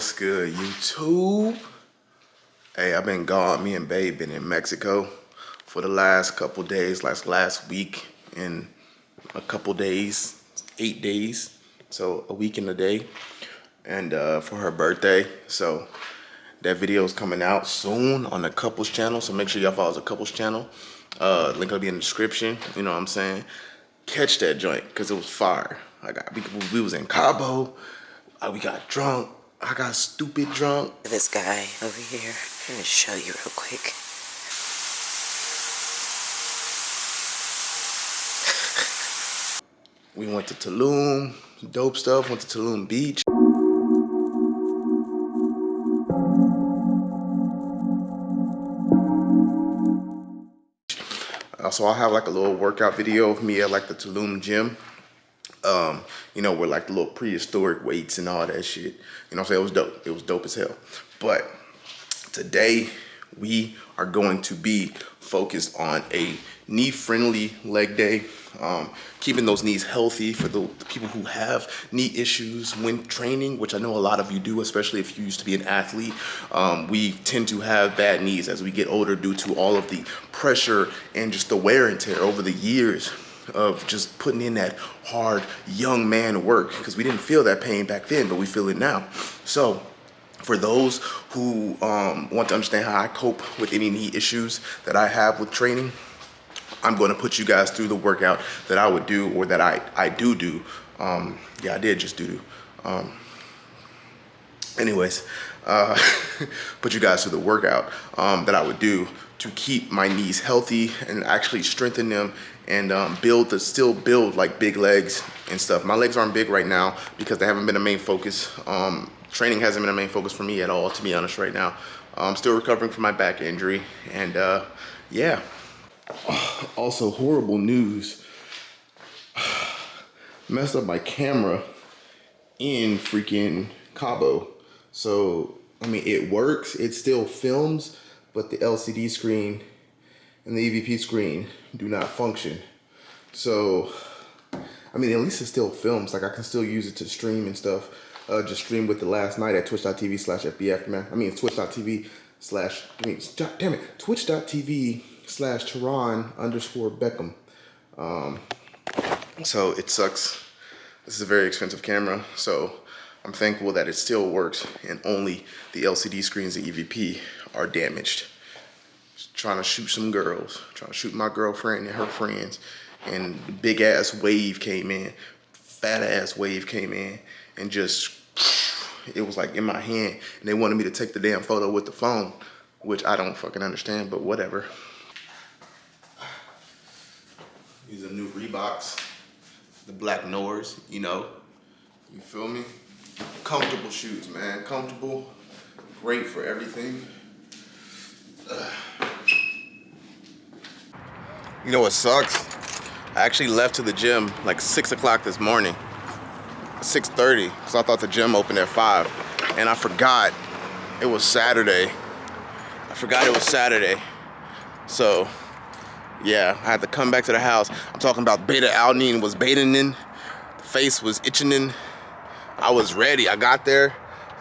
what's good, YouTube? Hey, I've been gone. Me and Babe been in Mexico for the last couple days, last last week and a couple days, eight days. So a week and a day. And uh, for her birthday. So that video is coming out soon on the couples channel. So make sure y'all follow the couples channel. Uh, link will be in the description. You know what I'm saying? Catch that joint because it was fire. I got we, we was in Cabo. Uh, we got drunk. I got stupid drunk. This guy over here. I'm gonna show you real quick. we went to Tulum, dope stuff. Went to Tulum Beach. Uh, so I'll have like a little workout video of me at like the Tulum gym. Um, you know, with like the little prehistoric weights and all that shit. You know I'm saying? It was dope. It was dope as hell. But today we are going to be focused on a knee-friendly leg day. Um, keeping those knees healthy for the, the, people who have knee issues when training, which I know a lot of you do, especially if you used to be an athlete. Um, we tend to have bad knees as we get older due to all of the pressure and just the wear and tear over the years of just putting in that hard young man work because we didn't feel that pain back then, but we feel it now. So for those who um, want to understand how I cope with any knee issues that I have with training, I'm going to put you guys through the workout that I would do or that I, I do do. Um, yeah, I did just do. Um, anyways, uh, put you guys through the workout um, that I would do to keep my knees healthy and actually strengthen them and um, build to still build like big legs and stuff. My legs aren't big right now because they haven't been a main focus. Um, training hasn't been a main focus for me at all, to be honest, right now. I'm still recovering from my back injury and uh, yeah, also horrible news. Messed up my camera in freaking Cabo. So, I mean, it works. It still films, but the LCD screen and the EVF screen do not function. So, I mean, at least it still films. Like, I can still use it to stream and stuff. Uh, just stream with the last night at twitch.tv slash FBF, man. I mean, twitch.tv slash, I mean, damn it, twitch.tv slash Teron underscore Beckham. Um, so it sucks. This is a very expensive camera, so I'm thankful that it still works and only the LCD screens, the EVF, are damaged. Just trying to shoot some girls, trying to shoot my girlfriend and her friends, and big ass wave came in, fat ass wave came in, and just it was like in my hand, and they wanted me to take the damn photo with the phone, which I don't fucking understand, but whatever. These are new Reeboks, the Black Noirs, you know. You feel me? Comfortable shoes, man. Comfortable, great for everything. Ugh. You know what sucks? I actually left to the gym like 6 o'clock this morning. 6.30, because I thought the gym opened at 5. And I forgot it was Saturday. I forgot it was Saturday. So yeah, I had to come back to the house. I'm talking about beta alanine was betanin. The face was itching. I was ready. I got there.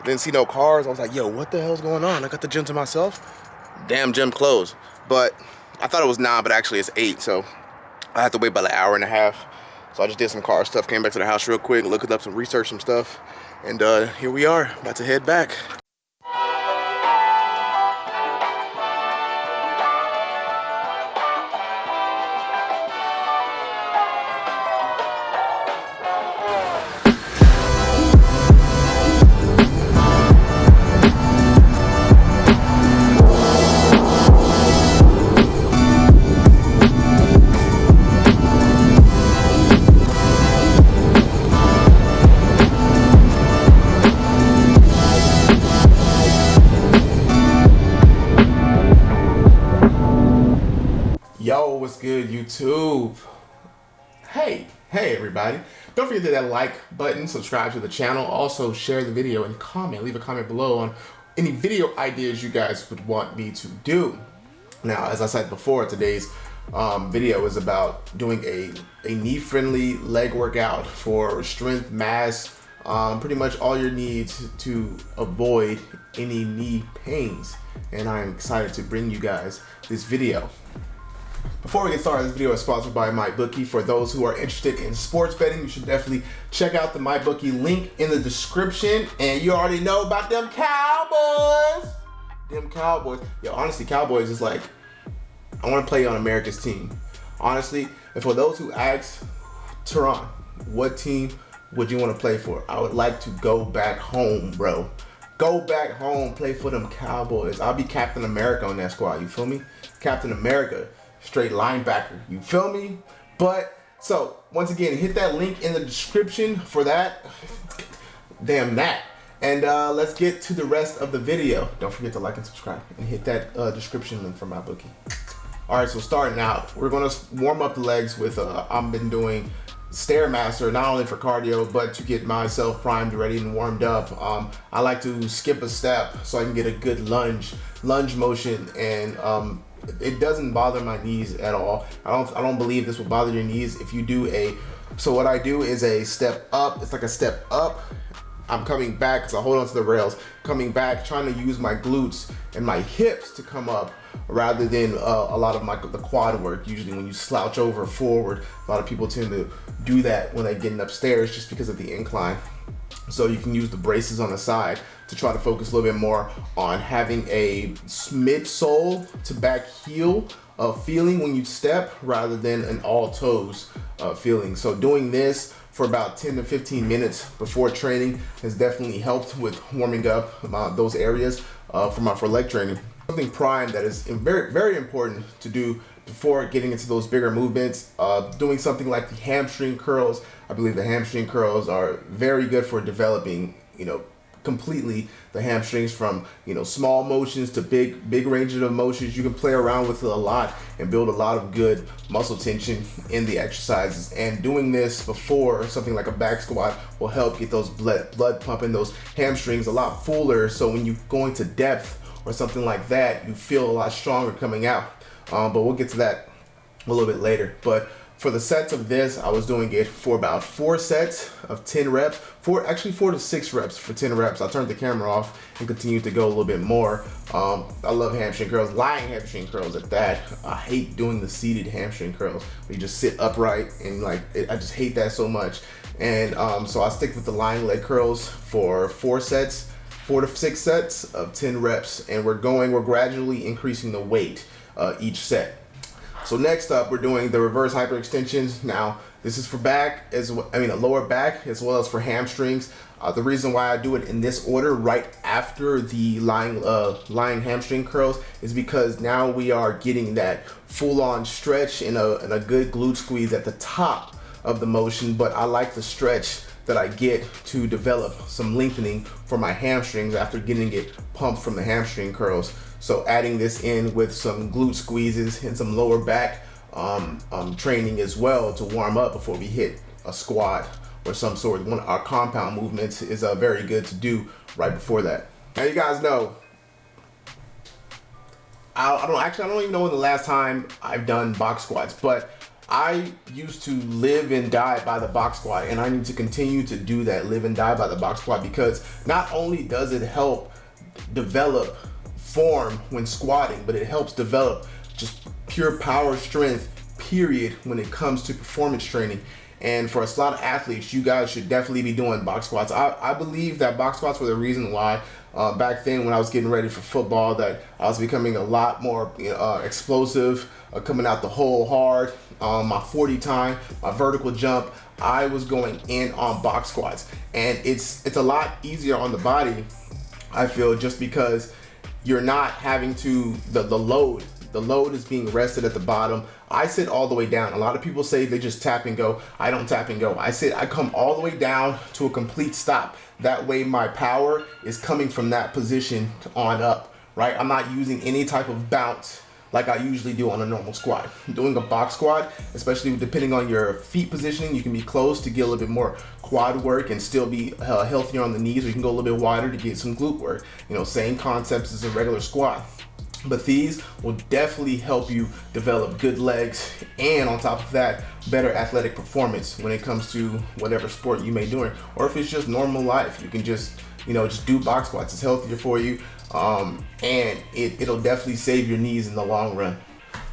Didn't see no cars. I was like, yo, what the hell's going on? I got the gym to myself. Damn gym closed. But I thought it was nine, but actually it's eight. So I had to wait about an hour and a half. So I just did some car stuff, came back to the house real quick, looked up some research, some stuff. And uh, here we are, about to head back. Good, YouTube? Hey, hey everybody. Don't forget to hit that like button, subscribe to the channel, also share the video and comment, leave a comment below on any video ideas you guys would want me to do. Now, as I said before, today's um, video is about doing a, a knee-friendly leg workout for strength, mass, um, pretty much all your needs to avoid any knee pains. And I'm excited to bring you guys this video. Before we get started, this video is sponsored by MyBookie. For those who are interested in sports betting, you should definitely check out the MyBookie link in the description. And you already know about them Cowboys. Them Cowboys. Yo, honestly, Cowboys is like, I want to play on America's team. Honestly, and for those who ask, Teron, what team would you want to play for? I would like to go back home, bro. Go back home, play for them Cowboys. I'll be Captain America on that squad, you feel me? Captain America, straight linebacker, you feel me? But, so, once again, hit that link in the description for that. Damn that. And uh, let's get to the rest of the video. Don't forget to like and subscribe and hit that uh, description link for my bookie. All right, so starting out, we're gonna warm up the legs with, uh, I've been doing Stairmaster, not only for cardio, but to get myself primed, ready, and warmed up. Um, I like to skip a step so I can get a good lunge, lunge motion, and um, it doesn't bother my knees at all. I don't, I don't believe this will bother your knees if you do a, so what I do is a step up, it's like a step up, I'm coming back because I hold on to the rails, coming back, trying to use my glutes and my hips to come up rather than uh, a lot of my the quad work. Usually when you slouch over forward, a lot of people tend to do that when they're getting upstairs just because of the incline. So you can use the braces on the side to try to focus a little bit more on having a midsole to back heel uh, feeling when you step rather than an all toes uh, feeling. So doing this for about 10 to 15 minutes before training has definitely helped with warming up those areas uh, for my for leg training. Something prime that is very very important to do before getting into those bigger movements. Uh, doing something like the hamstring curls. I believe the hamstring curls are very good for developing you know completely the hamstrings from you know small motions to big big ranges of motions. You can play around with it a lot and build a lot of good muscle tension in the exercises. And doing this before something like a back squat will help get those blood blood pumping those hamstrings a lot fuller. So when you go into depth or something like that you feel a lot stronger coming out. Um, but we'll get to that a little bit later. But for the sets of this, I was doing it for about four sets of 10 reps, four, actually four to six reps for 10 reps. I turned the camera off and continued to go a little bit more. Um, I love hamstring curls, lying hamstring curls at that. I hate doing the seated hamstring curls. Where you just sit upright and like, it, I just hate that so much. And um, so I stick with the lying leg curls for four sets, four to six sets of 10 reps. And we're going, we're gradually increasing the weight uh, each set. So next up, we're doing the reverse hyperextensions. Now, this is for back, as well, I mean, a lower back, as well as for hamstrings. Uh, the reason why I do it in this order right after the lying, uh, lying hamstring curls is because now we are getting that full-on stretch a, and a good glute squeeze at the top of the motion, but I like the stretch that I get to develop some lengthening for my hamstrings after getting it pumped from the hamstring curls. So adding this in with some glute squeezes and some lower back um, um, training as well to warm up before we hit a squat or some sort. One of our compound movements is uh, very good to do right before that. Now you guys know, I, I don't actually I don't even know when the last time I've done box squats, but I used to live and die by the box squat and I need to continue to do that, live and die by the box squat because not only does it help develop form when squatting, but it helps develop just pure power strength, period, when it comes to performance training. And for a lot of athletes, you guys should definitely be doing box squats. I, I believe that box squats were the reason why uh, back then when I was getting ready for football that I was becoming a lot more uh, explosive, uh, coming out the hole hard. Um, my 40 time, my vertical jump, I was going in on box squats. And it's, it's a lot easier on the body, I feel, just because you're not having to, the, the load, the load is being rested at the bottom. I sit all the way down. A lot of people say they just tap and go. I don't tap and go. I sit, I come all the way down to a complete stop. That way my power is coming from that position on up, right? I'm not using any type of bounce like I usually do on a normal squat. Doing a box squat, especially depending on your feet positioning, you can be close to get a little bit more quad work and still be uh, healthier on the knees, or you can go a little bit wider to get some glute work. You know, same concepts as a regular squat. but these will definitely help you develop good legs and on top of that better athletic performance when it comes to whatever sport you may doing or if it's just normal life you can just you know just do box squats it's healthier for you um, and it, it'll definitely save your knees in the long run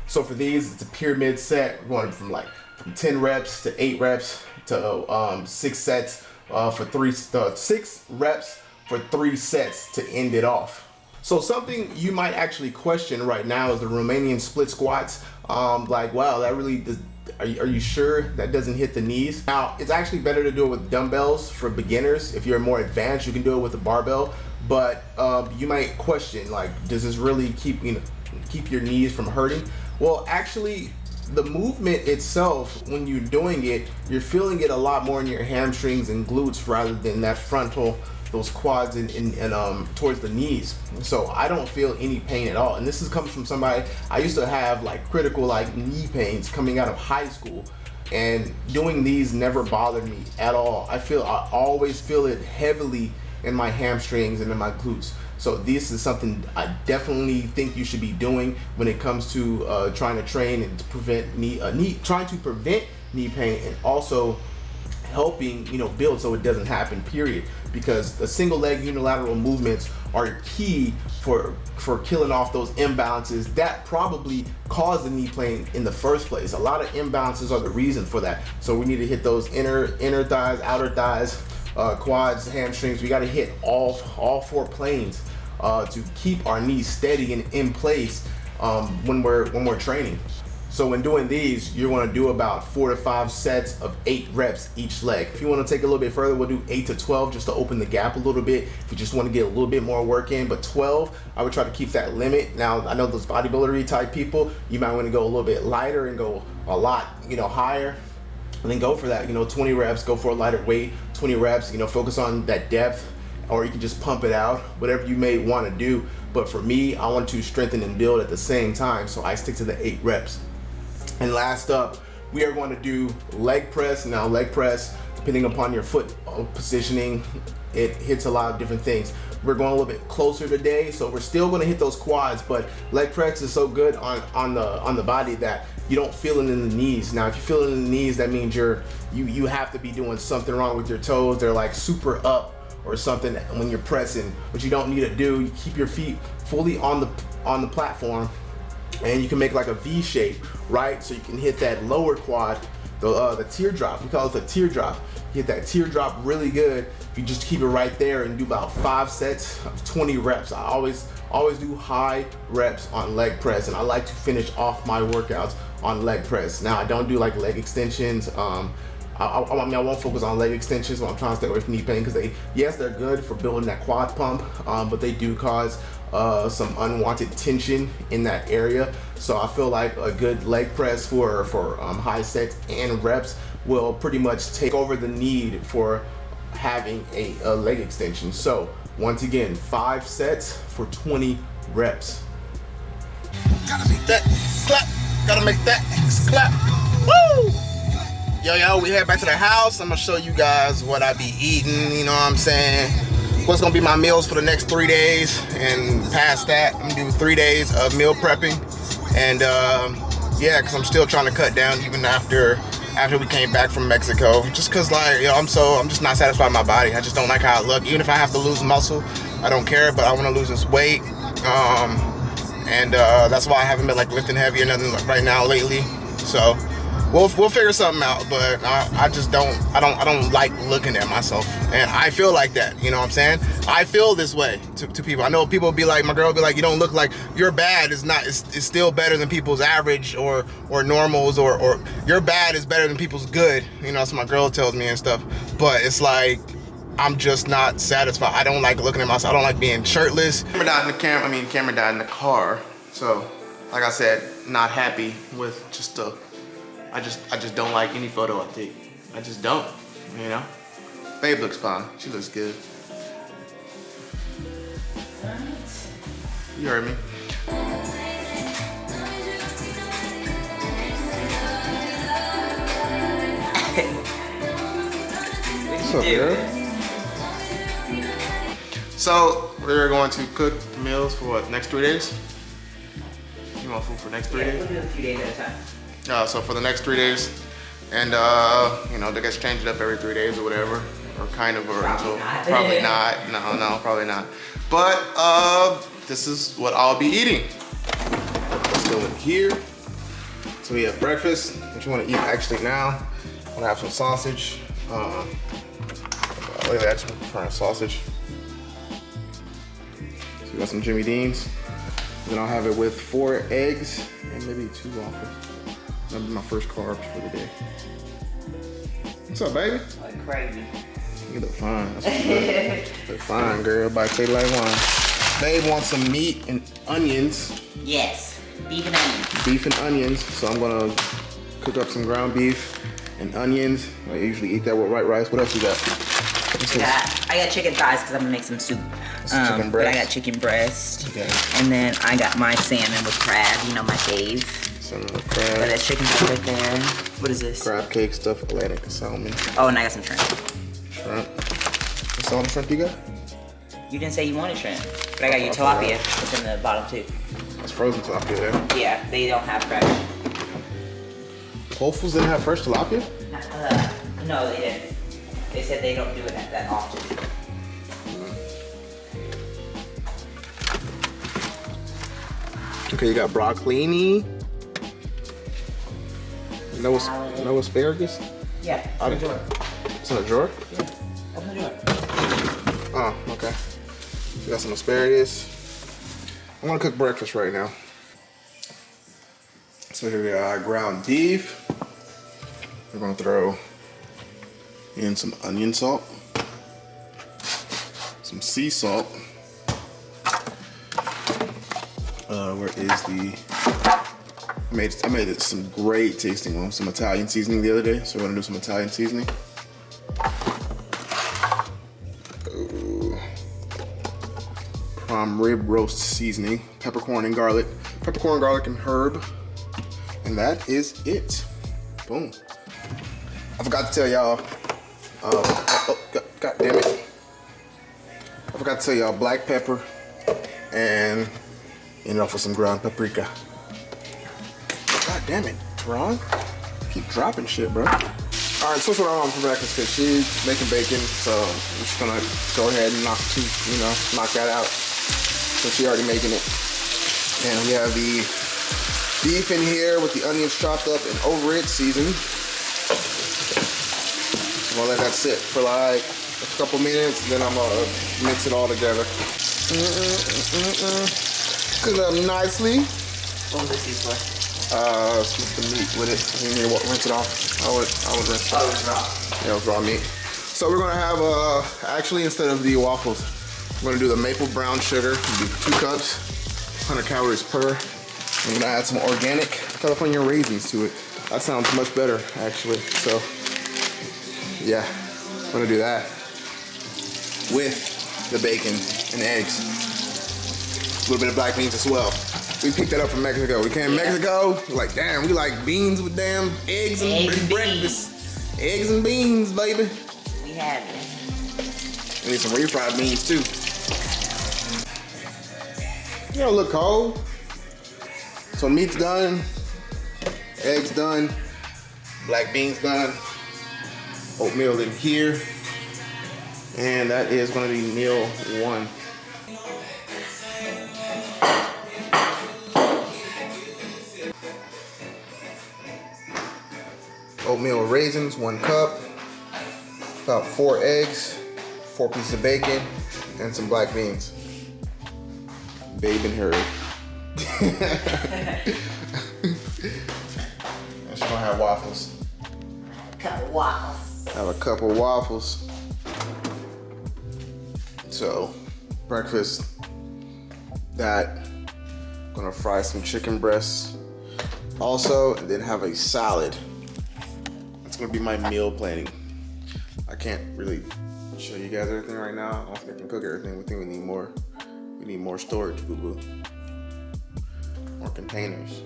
so for these it's a pyramid set going from like from 10 reps to 8 reps to um, 6 sets uh, for 3 uh, 6 reps for 3 sets to end it off so something you might actually question right now is the Romanian split squats. Um, like, wow, that really does, are you, are you, sure that doesn't hit the knees? Now, it's actually better to do it with dumbbells for beginners. If you're more advanced, you can do it with a barbell. But uh, you might question, like, does this really keep you know, keep your knees from hurting? Well, actually, the movement itself, when you're doing it, you're feeling it a lot more in your hamstrings and glutes rather than that frontal those quads and, and, and, um, towards the knees. So I don't feel any pain at all. And this is comes from somebody, I used to have like critical like knee pains coming out of high school and doing these never bothered me at all. I feel, I always feel it heavily in my hamstrings and in my glutes. So this is something I definitely think you should be doing when it comes to uh, trying to train and to prevent knee, uh, knee, trying to prevent knee pain and also helping you know build so it doesn't happen period because the single leg unilateral movements are key for for killing off those imbalances that probably caused the knee pain in the first place. A lot of imbalances are the reason for that. So we need to hit those inner inner thighs outer thighs uh, quads hamstrings. We got to hit all all four planes uh, to keep our knees steady and in place um, when we're when we're training so when doing these, you're gonna do about four to five sets of eight reps each leg. If you wanna take a little bit further, we'll do eight to 12 just to open the gap a little bit. If you just wanna get a little bit more work in, but 12, I would try to keep that limit. Now, I know those bodybuilder type people, you might wanna go a little bit lighter and go a lot, you know, higher and then go for that, you know, 20 reps, go for a lighter weight, 20 reps, you know, focus on that depth or you can just pump it out, whatever you may want to do. But for me, I want to strengthen and build at the same time, so I stick to the eight reps. And last up, we are going to do leg press. Now leg press, depending upon your foot uh, positioning, it hits a lot of different things. We're going a little bit closer today, so we're still going to hit those quads, but leg press is so good on, on the on the body that you don't feel it in the knees. Now, if you feel it in the knees, that means you're you you have to be doing something wrong with your toes. They're like super up or something when you're pressing, but you don't need to do. You keep your feet fully on the on the platform and you can make like a V shape, right? So you can hit that lower quad, the, uh, the teardrop, we call it the teardrop. Hit that teardrop really good. If you just keep it right there and do about five sets of 20 reps. I always, always do high reps on leg press and I like to finish off my workouts on leg press. Now I don't do like leg extensions. Um, I, I, I, mean, I won't focus on leg extensions when I'm trying to stay away from knee pain because they, yes, they're good for building that quad pump, um, but they do cause uh, some unwanted tension in that area. So I feel like a good leg press for, for um, high sets and reps will pretty much take over the need for having a, a leg extension. So once again, five sets for 20 reps. Gotta make that clap. Gotta make that clap. Woo! Yo, yo, we head back to the house. I'm gonna show you guys what I be eating, you know what I'm saying? What's gonna be my meals for the next three days. And past that I'm gonna do three days of meal prepping. And um, yeah because I'm still trying to cut down even after after we came back from Mexico. Just because like you know I'm so I'm just not satisfied with my body. I just don't like how I look. Even if I have to lose muscle I don't care but I want to lose this weight. Um, and uh, that's why I haven't been like lifting heavy or nothing right now lately. So we'll we'll figure something out. But I, I just don't I don't I don't like looking at myself, and I feel like that. You know what I'm saying? I feel this way to, to people. I know people be like, my girl be like, you don't look like you're bad. Is not it's, it's still better than people's average or or normals or or your bad is better than people's good. You know, that's what my girl tells me and stuff. But it's like I'm just not satisfied. I don't like looking at myself. I don't like being shirtless. Camera died in the camera. I mean, camera died in the car. So, like I said, not happy with just the I just I just don't like any photo I take. I just don't, you know? Babe looks fine. She looks good. You heard me. What's up, girl? So we're going to cook meals for what next three days? You want food for next three Yeah, days? we'll do a few days at a time. Uh, so for the next three days, and uh, you know, they guys change it up every three days or whatever, or kind of, or Probably until not. probably not. No, no, probably not. But uh, this is what I'll be eating. Let's go in here. So we have breakfast. which you want to eat actually now? I'm gonna have some sausage. Uh, wait, I actually prefer sausage. So we got some Jimmy Dean's. Then I'll have it with four eggs and maybe two waffles. That'll be my first carbs for the day. What's up, baby? Like crazy. You look fine. Good. look fine, girl. By say like wine. Babe wants some meat and onions, Yes, beef and onions. beef and onions. So I'm gonna cook up some ground beef and onions. I usually eat that with white rice. What else you got? What's? Got, I got chicken thighs because I'm gonna make some soup. Chicken Um, but I got chicken breast. Okay. And then I got my salmon with crab, you know, my fave. Some Got crab, that chicken right there. What is this? crab cake, stuffed Atlantic salmon, Oh, and I got some shrimp. shrimp. What's all the shrimp you got? You didn't say you wanted shrimp, but I got you I tilapia. forgot. It's in the bottom too. That's frozen tilapia there. Yeah, they don't have fresh. Whole Foods didn't have fresh tilapia? Uh, no, they didn't. They said they don't do it that, that often. Okay, you got broccolini. No, no asparagus. Yeah, I open the didn't- It's in a drawer. Yeah, open the door. Oh, okay. We got some asparagus. I'm gonna cook breakfast right now. So here we got ground beef. We're gonna throw in some onion salt, some sea salt. Uh, where is the? Made I made some great tasting ones, some Italian seasoning the other day. So we're gonna do some Italian seasoning. prime rib roast seasoning, peppercorn and garlic, peppercorn, garlic, and herb. And that is it. Boom. I forgot to tell y'all. Uh, oh, god, god damn it. I forgot to tell y'all black pepper and ended off with some ground paprika. Damn it, Ron. Keep dropping shit, bro. All right, so that's what I for breakfast because she's making bacon, so I'm just gonna go ahead and knock two, you know, knock that out. So she already making it. And we have the beef in here with the onions chopped up and over it seasoned. So I'll let that sit for like a couple minutes, then I'm gonna mix it all together. Mm-mm-mm-mm. Cook it up nicely. What this used for? Uh, smoked the meat with it. You need to rinse it off. I would, I would rinse it Oh, off. it was raw. Yeah, it was raw meat. So we're gonna have, uh, actually instead of the waffles, we're gonna do the maple brown sugar. Do two cups, 100 calories per. I'm gonna add some organic California raisins to it. That sounds much better, actually. So, yeah, I'm gonna do that with the bacon and eggs. A little bit of black beans as well. We picked that up from Mexico. We came to Mexico, like, damn, we like beans with damn eggs and, Eggs and breakfast. Eggs and beans, baby. We have it. I need some refried beans too. You don't look cold. So meat's done, eggs done, black beans done, oatmeal in here, and that is gonna be meal one. Oatmeal raisins, one cup, about four eggs, four pieces of bacon, and some black beans. Babe and her. and she's gonna have waffles. Couple waffles. Have a couple waffles. So, breakfast. That. Gonna fry some chicken breasts. Also, and then have a salad. That's gonna be my meal planning. I can't really show you guys everything right now. I don't think I can cook everything. We think we need more. We need more storage, boo boo. More containers.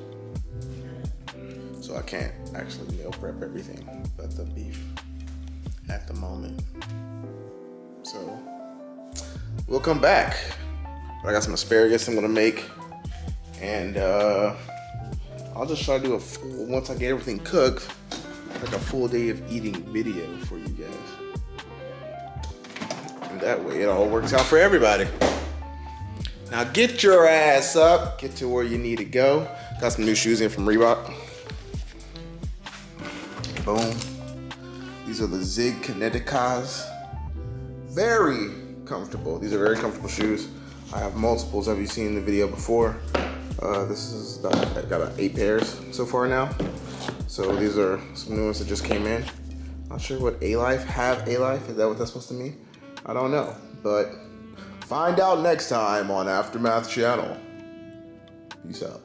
So I can't actually meal prep everything but the beef at the moment. So we'll come back. I got some asparagus I'm gonna make And uh, I'll just try to do a once I get everything cooked, like a full day of eating video for you guys. And that way it all works out for everybody. Now get your ass up, get to where you need to go. Got some new shoes in from Reebok. Boom. These are the Zig Kineticas. Very comfortable. These are very comfortable shoes. I have multiples Have you seen the video before. Uh, this is got, got eight pairs so far now. So these are some new ones that just came in. Not sure what A-Life have A-Life. Is that what that's supposed to mean? I don't know, but find out next time on Aftermath Channel. Peace out.